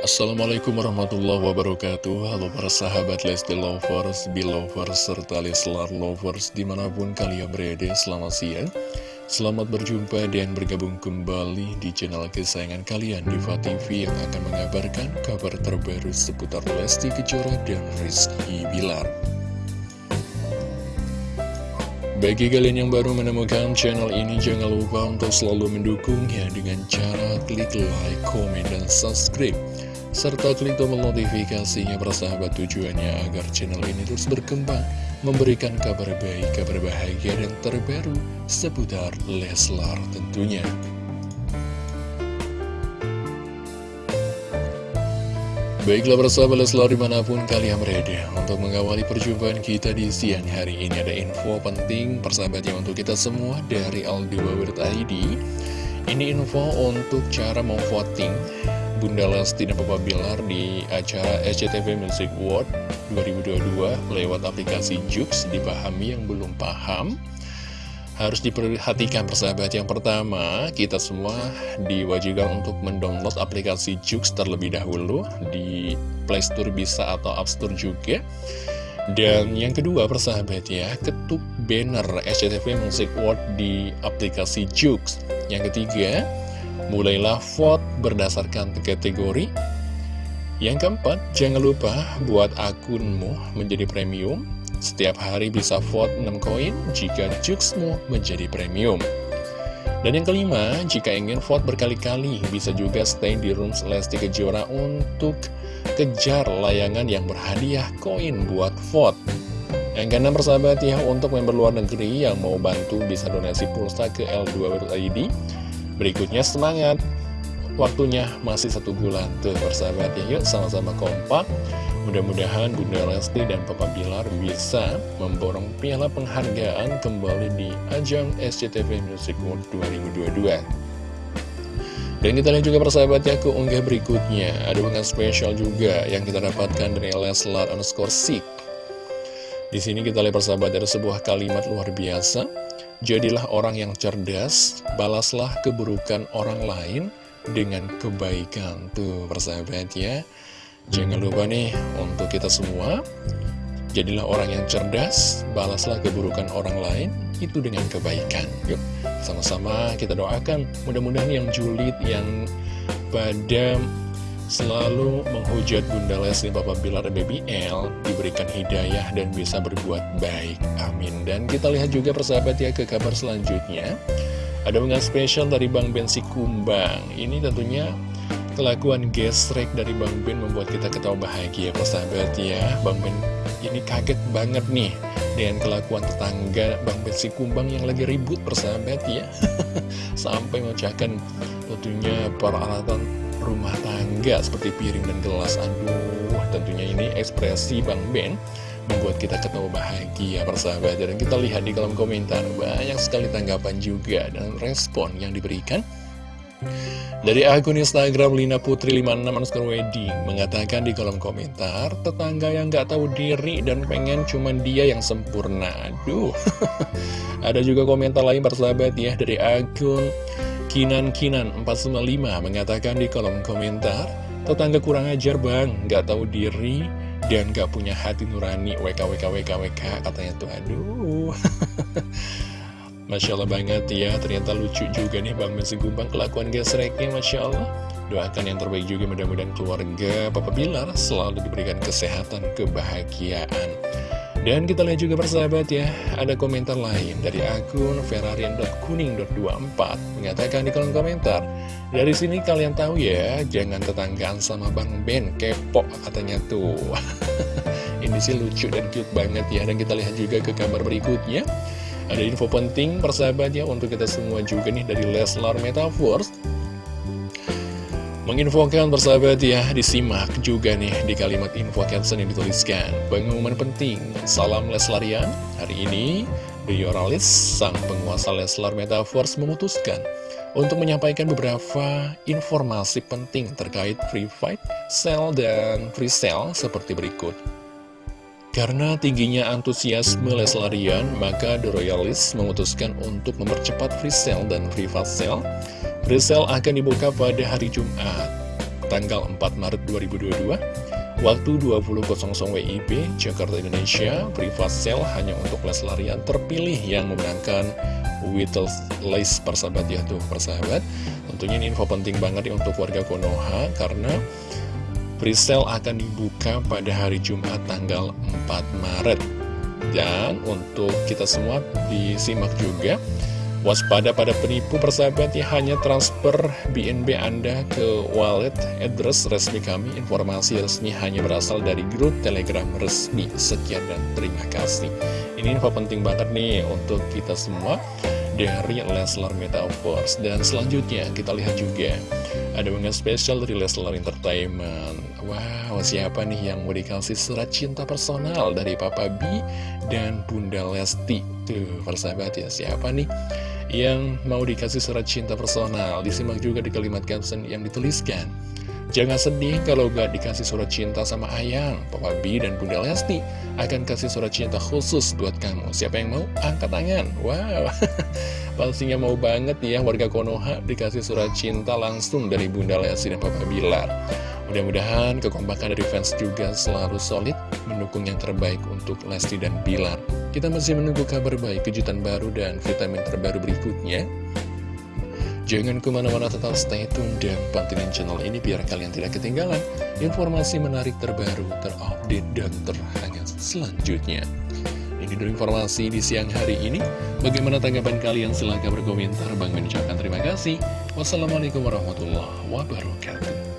Assalamualaikum warahmatullahi wabarakatuh. Halo para sahabat Lesti Lovers, Belovers, serta Leslar Lovers di mana pun kalian berada Selamat siang. Selamat berjumpa dan bergabung kembali di channel kesayangan kalian Diva TV yang akan mengabarkan kabar terbaru seputar Lesti Kejora dan Rizky Bilar. Bagi kalian yang baru menemukan channel ini, jangan lupa untuk selalu mendukungnya dengan cara klik like, komen, dan subscribe serta klik tombol notifikasinya persahabat tujuannya agar channel ini terus berkembang, memberikan kabar baik, kabar bahagia, dan terbaru seputar Leslar tentunya. Baiklah persahabat Leslar di mana pun kalian berada Untuk mengawali perjumpaan kita di siang hari ini Ada info penting persahabat yang untuk kita semua dari Aldi Ini info untuk cara memvoting Bunda Lesti dan Papa Bilar di acara SCTV Music World 2022 lewat aplikasi Jux dipahami yang belum paham. Harus diperhatikan persahabat. Yang pertama kita semua diwajibkan untuk mendownload aplikasi Jux terlebih dahulu di Playstore bisa atau App Store juga. Dan yang kedua persahabat ya ketuk banner SCTV Music World di aplikasi Jux. Yang ketiga Mulailah vote berdasarkan kategori. Yang keempat, jangan lupa buat akunmu menjadi premium. Setiap hari bisa vote 6 koin jika juksmu menjadi premium. Dan yang kelima, jika ingin vote berkali-kali, bisa juga stay di rooms Lesti Kejora untuk kejar layangan yang berhadiah koin buat vote. Yang keenam persahabat ya, untuk member luar negeri yang mau bantu bisa donasi pulsa ke L2.id Berikutnya semangat Waktunya masih satu bulan Tuh persahabat ya Yuk sama-sama kompak Mudah-mudahan Bunda Lesti dan Papa Bilar bisa memborong piala penghargaan kembali di ajang SCTV Music World 2022. Dan kita lihat juga persahabat ya keunggah berikutnya. Ada unggahan spesial juga yang kita dapatkan dari Leslar underscore Sik. Di sini kita lihat persahabat ada sebuah kalimat luar biasa. Jadilah orang yang cerdas, balaslah keburukan orang lain dengan kebaikan. Tuh persahabat ya. Jangan lupa nih untuk kita semua, jadilah orang yang cerdas, balaslah keburukan orang lain, itu dengan kebaikan. Yuk, sama-sama kita doakan, mudah-mudahan yang julid, yang pada selalu menghujat Bunda Lesti Bapak Bilar Baby L diberikan hidayah dan bisa berbuat baik. Amin. Dan kita lihat juga persahabat ya ke kabar selanjutnya. Ada unggahan spesial dari Bang Ben Kumbang. Ini tentunya kelakuan gesrek dari Bang Ben membuat kita ketawa bahagia persahabat ya. Bang Ben ini kaget banget nih dengan kelakuan tetangga Bang Ben Kumbang yang lagi ribut persahabat ya. Sampai memecahkan tentunya peralatan rumah tangga seperti piring dan gelas. Aduh, tentunya ini ekspresi Bang Ben membuat kita ketemu bahagia persahabat. Dan kita lihat di kolom komentar banyak sekali tanggapan juga dan respon yang diberikan. Dari akun Instagram Lina Putri 56 underscore wedding mengatakan di kolom komentar tetangga yang gak tahu diri dan pengen cuman dia yang sempurna. Aduh, ada juga komentar lain persahabat ya dari akun Kinan-Kinan 495 mengatakan di kolom komentar, tetangga kurang ajar bang, gak tahu diri dan gak punya hati nurani WKWKWKWK katanya tuh aduh. Masya Allah banget ya, ternyata lucu juga nih Bang Messi Gumbang kelakuan gesreknya Masya Allah. Doakan yang terbaik juga mudah-mudahan keluarga Papa Bilar selalu diberikan kesehatan, kebahagiaan. Dan kita lihat juga persahabat ya, ada komentar lain dari akun ferrarian.kuning.24 mengatakan di kolom komentar, dari sini kalian tahu ya, jangan tetanggaan sama Bang Ben, kepo katanya tuh. Ini sih lucu dan cute banget ya, dan kita lihat juga ke kabar berikutnya. Ada info penting persahabat ya untuk kita semua juga nih dari Leslar Metaverse Menginfokan bersahabat ya, disimak juga nih di kalimat info caption yang dituliskan. Pengumuman penting, salam Leslarian. Hari ini, Ralis, sang penguasa Leslar Metaverse memutuskan untuk menyampaikan beberapa informasi penting terkait free fight, sell, dan free sale seperti berikut. Karena tingginya antusiasme Leslarian, maka The Royalist memutuskan untuk mempercepat free sale dan free fast sale Resell akan dibuka pada hari Jumat tanggal 4 Maret 2022 Waktu 20.00 WIB, Jakarta Indonesia, privat sale hanya untuk Leslar yang terpilih yang memenangkan Whittle Lace persahabat ya tuh persahabat. Tentunya ini info penting banget untuk warga Konoha karena presale akan dibuka pada hari Jumat tanggal 4 Maret. Dan untuk kita semua disimak juga Waspada pada penipu persahabat ya hanya transfer BNB Anda ke wallet address resmi kami. Informasi resmi hanya berasal dari grup telegram resmi. Sekian dan terima kasih. Ini info penting banget nih untuk kita semua dari Leslar Metaverse. Dan selanjutnya kita lihat juga ada unggahan spesial dari Leslar Entertainment. Wow, siapa nih yang mau dikasih surat cinta personal dari Papa B dan Bunda Lesti? Tuh, persahabat ya, siapa nih? Yang mau dikasih surat cinta personal. Disimak juga di kalimat caption yang dituliskan. Jangan sedih kalau gak dikasih surat cinta sama Ayang, Papa B dan Bunda Lesti akan kasih surat cinta khusus buat kamu. Siapa yang mau? Angkat tangan. Wow, pastinya mau banget ya warga Konoha dikasih surat cinta langsung dari Bunda Lesti dan Papa Bilar. Mudah-mudahan kekompakan dari fans juga selalu solid mendukung yang terbaik untuk Lesti dan Bilar. Kita masih menunggu kabar baik, kejutan baru, dan vitamin terbaru berikutnya. Jangan ke mana-mana tetap stay tune dan pantengin channel ini biar kalian tidak ketinggalan informasi menarik terbaru, terupdate, dan terhangat selanjutnya. Ini dulu informasi di siang hari ini. Bagaimana tanggapan kalian? Silahkan berkomentar. Bang mengucapkan terima kasih. Wassalamualaikum warahmatullahi wabarakatuh.